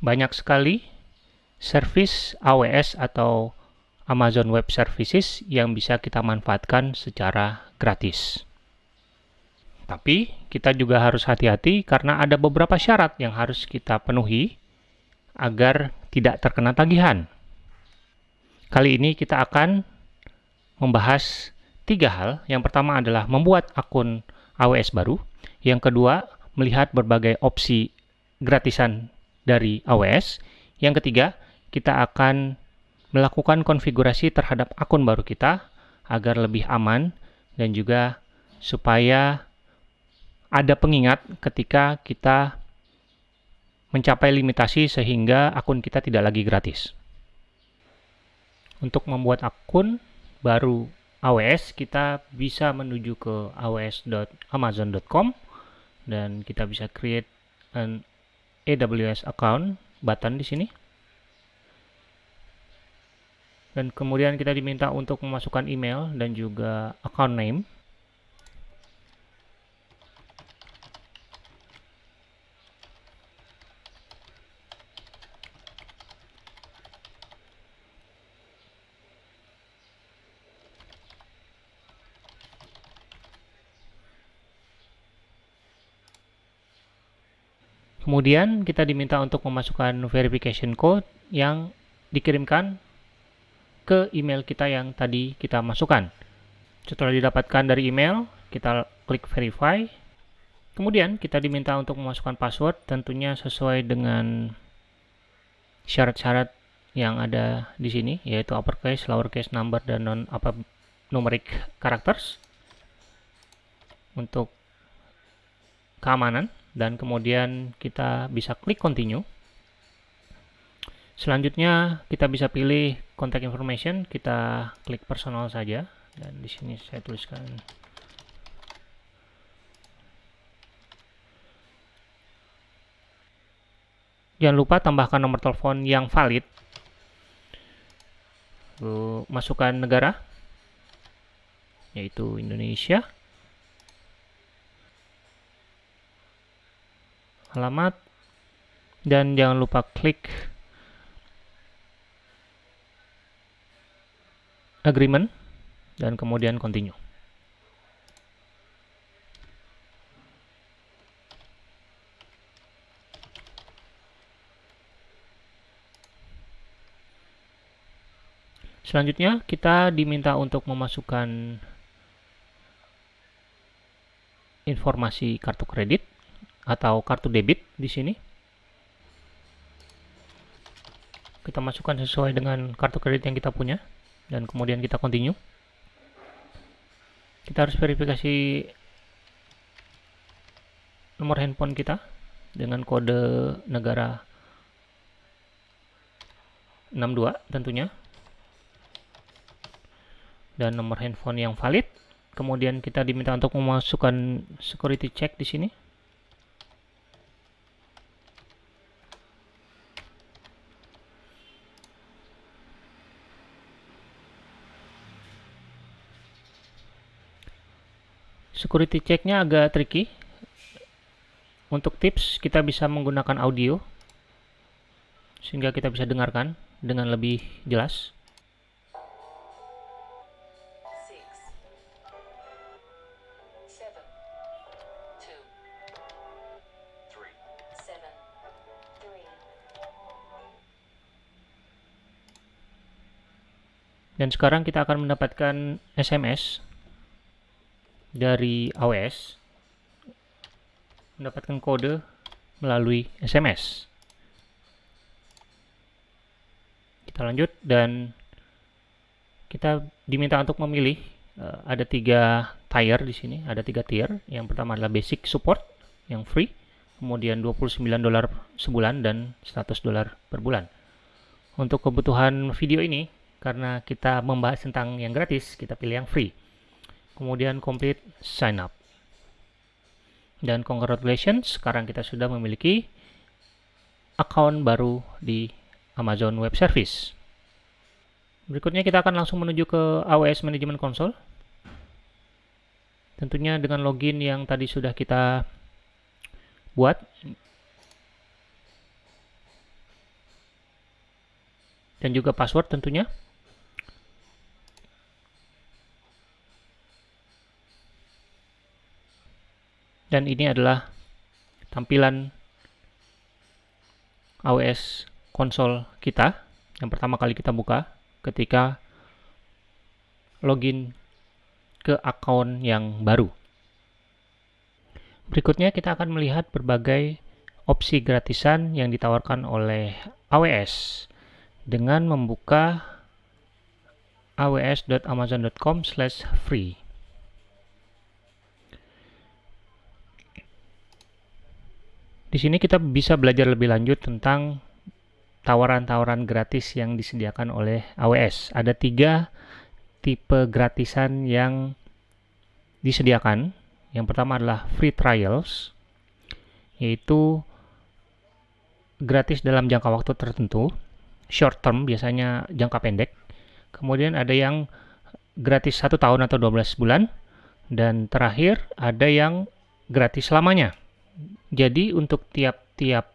banyak sekali service AWS atau Amazon Web Services yang bisa kita manfaatkan secara gratis. Tapi kita juga harus hati-hati karena ada beberapa syarat yang harus kita penuhi agar tidak terkena tagihan. Kali ini kita akan membahas tiga hal. Yang pertama adalah membuat akun AWS baru. Yang kedua, melihat berbagai opsi gratisan dari AWS. Yang ketiga, kita akan melakukan konfigurasi terhadap akun baru kita agar lebih aman dan juga supaya ada pengingat ketika kita mencapai limitasi sehingga akun kita tidak lagi gratis. Untuk membuat akun baru AWS, kita bisa menuju ke aws.amazon.com dan kita bisa create an AWS account button di sini. Dan kemudian kita diminta untuk memasukkan email dan juga account name. Kemudian kita diminta untuk memasukkan verification code yang dikirimkan ke email kita yang tadi kita masukkan. Setelah didapatkan dari email, kita klik verify. Kemudian kita diminta untuk memasukkan password tentunya sesuai dengan syarat-syarat yang ada di sini yaitu uppercase, lowercase, number dan non apa numeric characters untuk keamanan dan kemudian kita bisa klik continue. Selanjutnya kita bisa pilih contact information, kita klik personal saja dan di sini saya tuliskan Jangan lupa tambahkan nomor telepon yang valid. Lalu masukkan negara yaitu Indonesia. Alamat dan jangan lupa klik agreement dan kemudian continue. Selanjutnya kita diminta untuk memasukkan informasi kartu kredit atau kartu debit di sini. Kita masukkan sesuai dengan kartu kredit yang kita punya dan kemudian kita continue. Kita harus verifikasi nomor handphone kita dengan kode negara 62 tentunya dan nomor handphone yang valid. Kemudian kita diminta untuk memasukkan security check di sini. Security checknya agak tricky. Untuk tips kita bisa menggunakan audio sehingga kita bisa dengarkan dengan lebih jelas. Dan sekarang kita akan mendapatkan SMS dari AWS mendapatkan kode melalui SMS. Kita lanjut dan kita diminta untuk memilih uh, ada tiga tier di sini, ada tiga tier. Yang pertama adalah basic support yang free, kemudian 29 dolar sebulan dan 100 dolar per bulan. Untuk kebutuhan video ini, karena kita membahas tentang yang gratis, kita pilih yang free kemudian complete sign up. Dan congratulations sekarang kita sudah memiliki account baru di Amazon Web Service. Berikutnya kita akan langsung menuju ke AWS Management Console. Tentunya dengan login yang tadi sudah kita buat. Dan juga password tentunya. Dan ini adalah tampilan AWS konsol kita yang pertama kali kita buka ketika login ke akun yang baru. Berikutnya kita akan melihat berbagai opsi gratisan yang ditawarkan oleh AWS dengan membuka aws.amazon.com/free. Di sini kita bisa belajar lebih lanjut tentang tawaran-tawaran gratis yang disediakan oleh AWS. Ada tiga tipe gratisan yang disediakan. Yang pertama adalah free trials, yaitu gratis dalam jangka waktu tertentu, short term biasanya jangka pendek. Kemudian ada yang gratis satu tahun atau 12 bulan, dan terakhir ada yang gratis selamanya. Jadi untuk tiap-tiap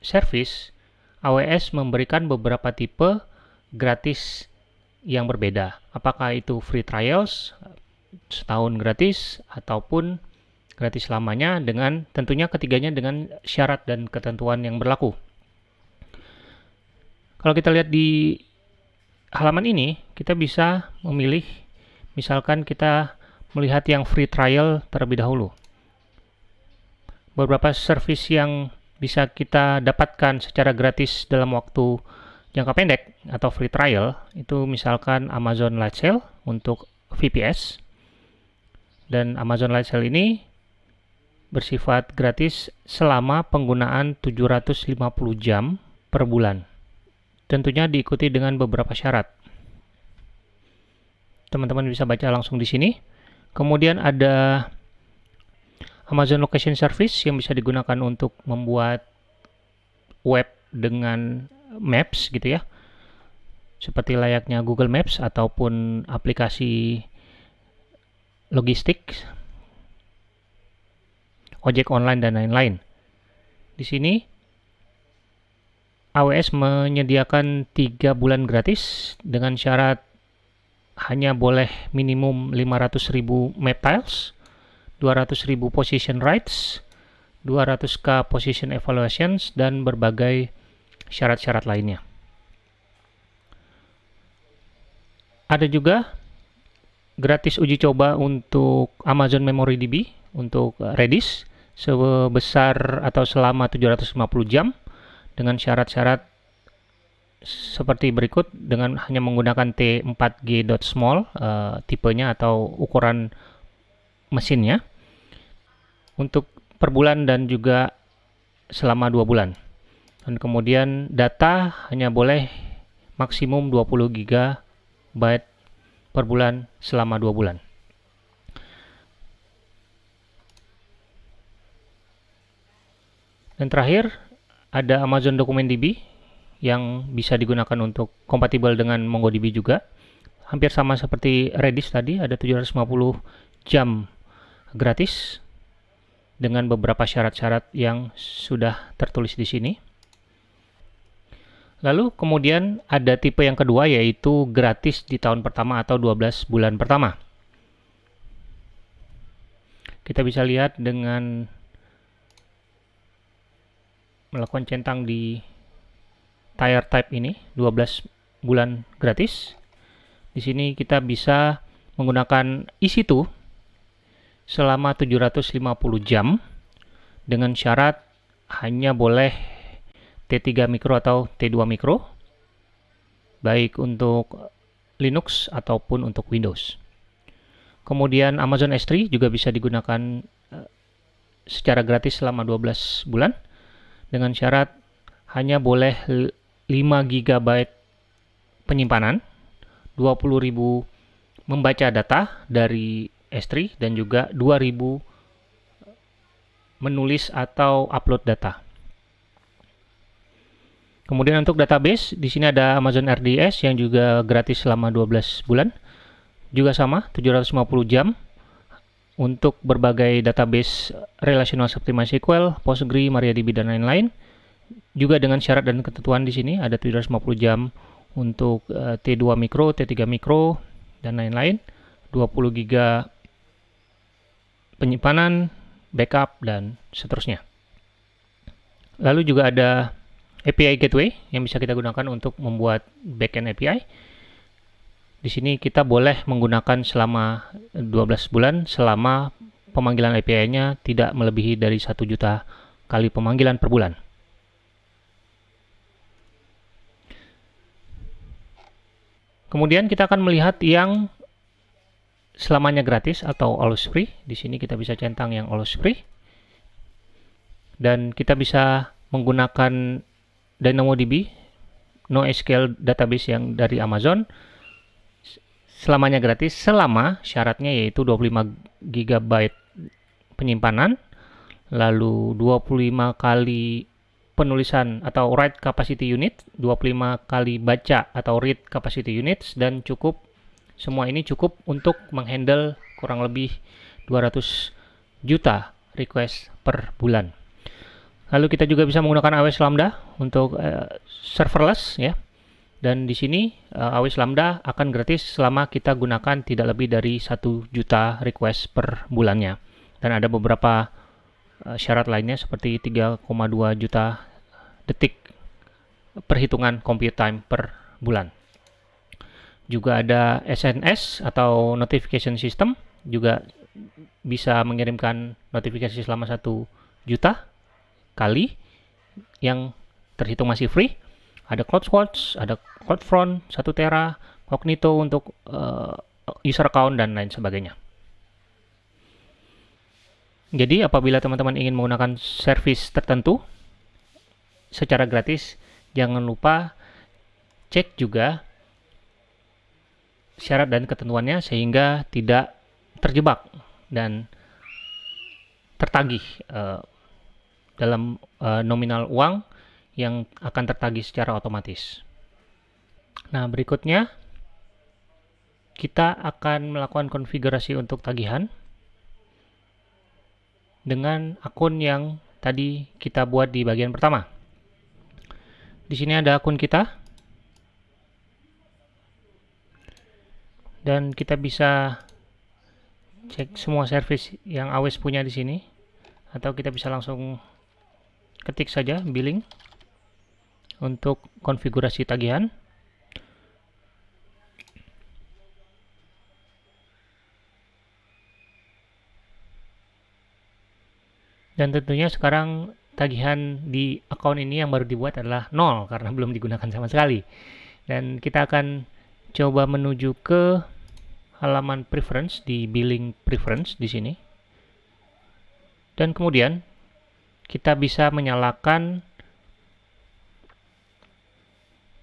service, AWS memberikan beberapa tipe gratis yang berbeda. Apakah itu free trials, setahun gratis, ataupun gratis selamanya dengan tentunya ketiganya dengan syarat dan ketentuan yang berlaku. Kalau kita lihat di halaman ini, kita bisa memilih, misalkan kita melihat yang free trial terlebih dahulu beberapa service yang bisa kita dapatkan secara gratis dalam waktu jangka pendek atau free trial itu misalkan Amazon Light Sale untuk VPS dan Amazon Light Sale ini bersifat gratis selama penggunaan 750 jam per bulan. Tentunya diikuti dengan beberapa syarat. Teman-teman bisa baca langsung di sini. Kemudian ada Amazon Location Service yang bisa digunakan untuk membuat web dengan Maps gitu ya. Seperti layaknya Google Maps ataupun aplikasi logistik, ojek online dan lain-lain. Di sini AWS menyediakan 3 bulan gratis dengan syarat hanya boleh minimum 500.000 map tiles 200.000 position rights, 200k position evaluations, dan berbagai syarat-syarat lainnya. Ada juga gratis uji coba untuk Amazon Memory DB untuk Redis sebesar atau selama 750 jam dengan syarat-syarat seperti berikut dengan hanya menggunakan T4G.small uh, tipenya atau ukuran mesinnya untuk per bulan dan juga selama dua bulan. Dan kemudian data hanya boleh maksimum 20 GB per bulan selama dua bulan. Dan terakhir ada Amazon Document DB yang bisa digunakan untuk kompatibel dengan MongoDB juga. Hampir sama seperti Redis tadi, ada 750 jam gratis dengan beberapa syarat-syarat yang sudah tertulis di sini. Lalu kemudian ada tipe yang kedua yaitu gratis di tahun pertama atau 12 bulan pertama. Kita bisa lihat dengan melakukan centang di tire type ini 12 bulan gratis. Di sini kita bisa menggunakan EC2 selama 750 jam dengan syarat hanya boleh T3 mikro atau T2 mikro baik untuk Linux ataupun untuk Windows. Kemudian Amazon S3 juga bisa digunakan eh, secara gratis selama 12 bulan dengan syarat hanya boleh 5 GB penyimpanan, 20.000 membaca data dari S3 dan juga 2000 menulis atau upload data. Kemudian untuk database, di sini ada Amazon RDS yang juga gratis selama 12 bulan. Juga sama, 750 jam untuk berbagai database relational seperti MySQL, Postgre, MariaDB, dan lain-lain. juga dengan syarat dan ketentuan di sini ada 750 jam untuk uh, T2 mikro, T3 mikro dan lain-lain. 20 giga penyimpanan, backup dan seterusnya. Lalu juga ada API gateway yang bisa kita gunakan untuk membuat backend API. Di sini kita boleh menggunakan selama 12 bulan selama pemanggilan API-nya tidak melebihi dari 1 juta kali pemanggilan per bulan. Kemudian kita akan melihat yang selamanya gratis atau always free. Di sini kita bisa centang yang always free. Dan kita bisa menggunakan DynamoDB NoSQL database yang dari Amazon selamanya gratis selama syaratnya yaitu 25 GB penyimpanan lalu 25 kali penulisan atau write capacity unit, 25 kali baca atau read capacity units, dan cukup semua ini cukup untuk menghandle kurang lebih 200 juta request per bulan. Lalu kita juga bisa menggunakan AWS Lambda untuk uh, serverless ya. Dan di sini uh, AWS Lambda akan gratis selama kita gunakan tidak lebih dari 1 juta request per bulannya. Dan ada beberapa Eh, syarat lainnya seperti 3,2 juta detik perhitungan compute time per bulan. Juga ada SNS atau notification system juga bisa mengirimkan notifikasi selama satu juta kali yang terhitung masih free. Ada CloudWatch, ada CloudFront, 1 Tera, Cognito untuk uh, user account dan lain sebagainya. Jadi apabila teman-teman ingin menggunakan service tertentu secara gratis, jangan lupa cek juga syarat dan ketentuannya sehingga tidak terjebak dan tertagih uh, dalam uh, nominal uang yang akan tertagih secara otomatis. Nah, berikutnya kita akan melakukan konfigurasi untuk tagihan dengan akun yang tadi kita buat di bagian pertama. Di sini ada akun kita. Dan kita bisa cek semua service yang AWS punya di sini. Atau kita bisa langsung ketik saja billing untuk konfigurasi tagihan. Dan tentunya sekarang tagihan di account ini yang baru dibuat adalah nol karena belum digunakan sama sekali. Dan kita akan coba menuju ke halaman preference di billing preference di sini. Dan kemudian kita bisa menyalakan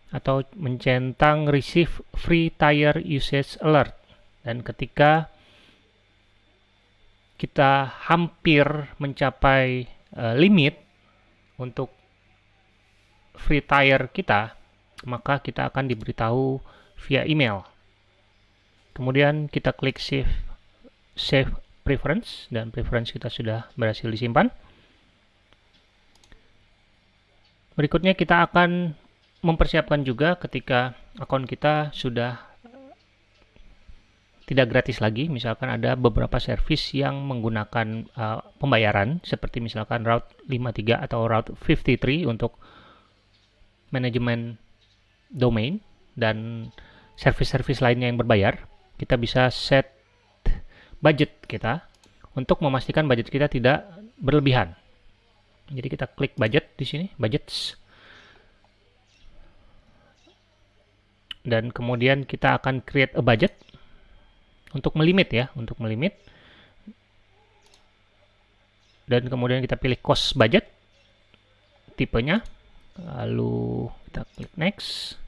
atau mencentang receive free tire usage alert. Dan ketika kita hampir mencapai uh, limit untuk free tire kita, maka kita akan diberitahu via email. Kemudian kita klik save save preference dan preference kita sudah berhasil disimpan. Berikutnya kita akan mempersiapkan juga ketika akun kita sudah tidak gratis lagi. Misalkan ada beberapa service yang menggunakan uh, pembayaran seperti misalkan Route 53 atau Route 53 untuk manajemen domain dan service-service lainnya yang berbayar. Kita bisa set budget kita untuk memastikan budget kita tidak berlebihan. Jadi kita klik budget di sini, budgets. Dan kemudian kita akan create a budget untuk melimit ya, untuk melimit. Dan kemudian kita pilih cost budget tipenya. Lalu kita klik next.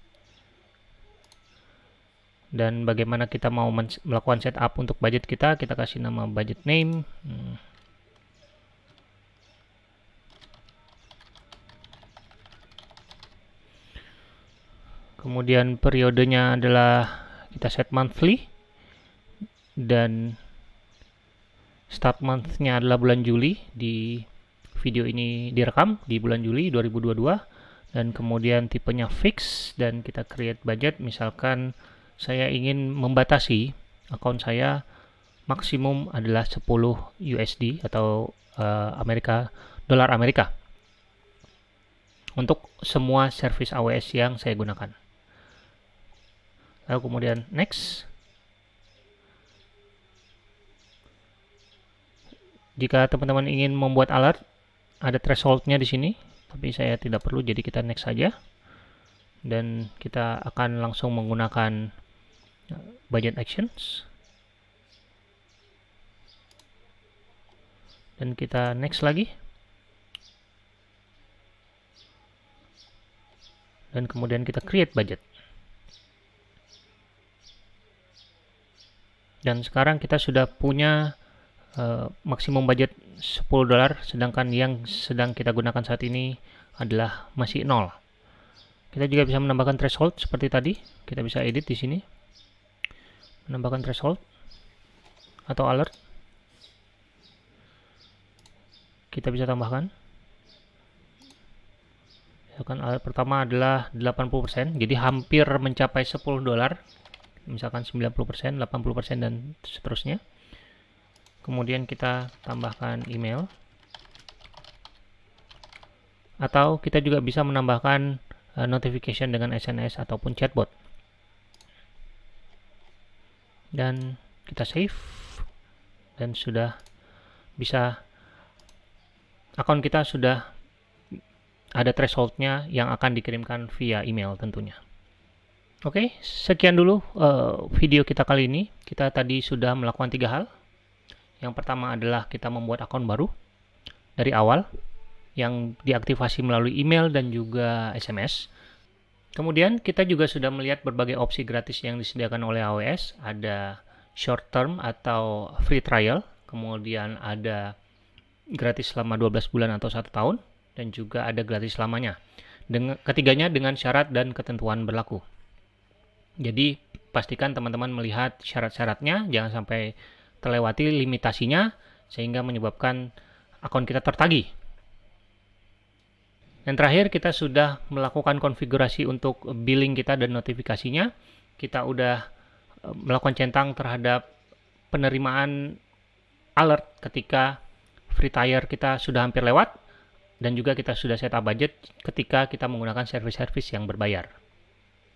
Dan bagaimana kita mau melakukan setup untuk budget kita, kita kasih nama budget name. Hmm. Kemudian periodenya adalah kita set monthly dan start month-nya adalah bulan Juli di video ini direkam di bulan Juli 2022 dan kemudian tipenya fix dan kita create budget misalkan saya ingin membatasi akun saya maksimum adalah 10 USD atau uh, Amerika dolar Amerika. Untuk semua service AWS yang saya gunakan. Lalu kemudian next. Jika teman-teman ingin membuat alert ada thresholdnya di sini tapi saya tidak perlu jadi kita next saja. Dan kita akan langsung menggunakan budget actions. Dan kita next lagi. Dan kemudian kita create budget. Dan sekarang kita sudah punya uh, maksimum budget 10 dolar sedangkan yang sedang kita gunakan saat ini adalah masih nol. Kita juga bisa menambahkan threshold seperti tadi. Kita bisa edit di sini menambahkan threshold atau alert. Kita bisa tambahkan. Misalkan alert pertama adalah 80% jadi hampir mencapai 10 dolar. Misalkan 90% 80% dan seterusnya. Kemudian kita tambahkan email. Atau kita juga bisa menambahkan uh, notification dengan SMS ataupun chatbot dan kita save dan sudah bisa akun kita sudah ada thresholdnya yang akan dikirimkan via email tentunya Oke, sekian dulu uh, video kita kali ini. Kita tadi sudah melakukan tiga hal. Yang pertama adalah kita membuat akun baru dari awal yang diaktifasi melalui email dan juga SMS. Kemudian kita juga sudah melihat berbagai opsi gratis yang disediakan oleh AWS. Ada short term atau free trial, kemudian ada gratis selama 12 bulan atau satu tahun, dan juga ada gratis selamanya. Dengan, ketiganya dengan syarat dan ketentuan berlaku. Jadi pastikan teman-teman melihat syarat-syaratnya, jangan sampai terlewati limitasinya sehingga menyebabkan akun kita tertagih. Dan terakhir kita sudah melakukan konfigurasi untuk billing kita dan notifikasinya. Kita udah e, melakukan centang terhadap penerimaan alert ketika free tier kita sudah hampir lewat dan juga kita sudah setup budget ketika kita menggunakan service-service yang berbayar.